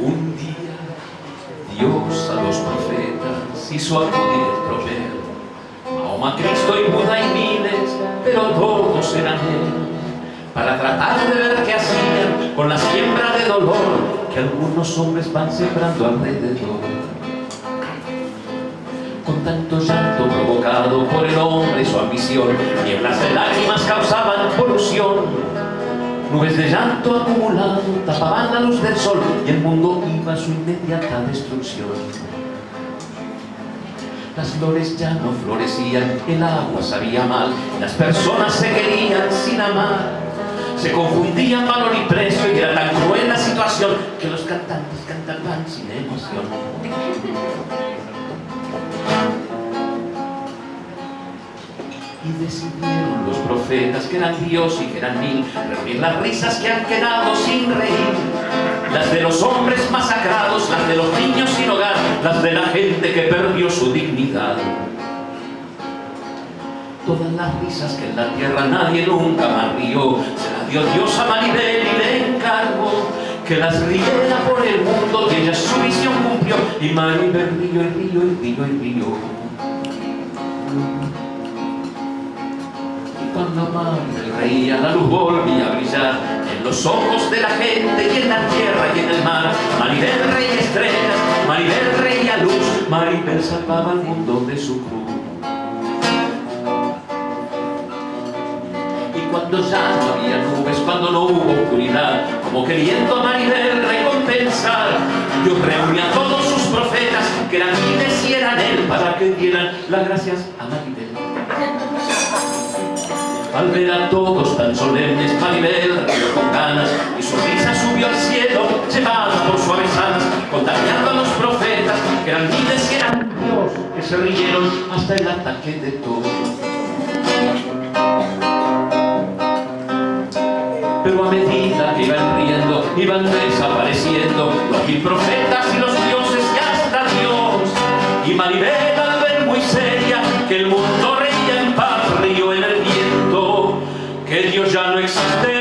un día Dios a los profetas hizo acudir el. Mahoma, Cristo y Buda y miles, pero todos eran Él. Para tratar de ver qué hacían con la siembra de dolor que algunos hombres van sembrando alrededor. Con tanto llanto provocado por el hombre y su ambición, nieblas de lágrimas causaban polución. Nubes de llanto acumulado tapaban la luz del sol y el mundo iba a su inmediata destrucción. Las flores ya no florecían, el agua sabía mal, las personas se querían sin amar. Se confundían valor y precio y era tan cruel la situación que los cantantes cantaban sin emoción. Y decidieron los profetas que eran Dios y que eran mil reunir las risas que han quedado sin reír. Las de los hombres masacrados, las de los niños sin hogar, las de la gente que perdió su dignidad. Todas las risas que en la tierra nadie nunca más rió, se las dio Dios a Maribel y le encargó que las riera por el mundo y ella su visión cumplió y Maribel río y río y río y río. Cuando Maribel reía, la luz volvía a brillar en los ojos de la gente y en la tierra y en el mar. Maribel reía estrellas, Maribel reía luz, Maribel salvaba al mundo de su cruz. Y cuando ya no había nubes, cuando no hubo oscuridad, como queriendo a Maribel recompensar, Dios reunió a todos sus profetas, que eran miles y él, para que dieran las gracias a Maribel. Al ver a todos tan solemnes, Maribel rió con ganas y su risa subió al cielo, llevada por suaves alas, contagiando a los profetas, que eran miles y eran Dios, que se rieron hasta el ataque de todos. Pero a medida que iban riendo, iban desapareciendo los mil profetas y los dioses y hasta Dios. Y Maribel al ver muy seria que el mundo reía en paz, rió en el viento, que